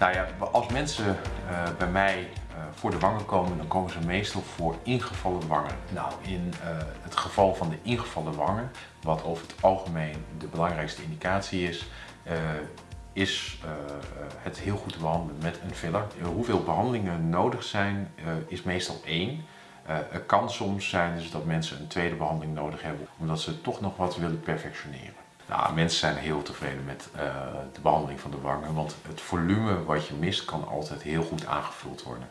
Nou ja, als mensen uh, bij mij uh, voor de wangen komen, dan komen ze meestal voor ingevallen wangen. Nou, in uh, het geval van de ingevallen wangen, wat over het algemeen de belangrijkste indicatie is, is het heel goed te behandelen met een filler. hoeveel behandelingen nodig zijn, is meestal één. het kan soms zijn dus dat mensen een tweede behandeling nodig hebben, omdat ze toch nog wat willen perfectioneren. Nou, mensen zijn heel tevreden met uh, de behandeling van de wangen, want het volume wat je mist kan altijd heel goed aangevuld worden.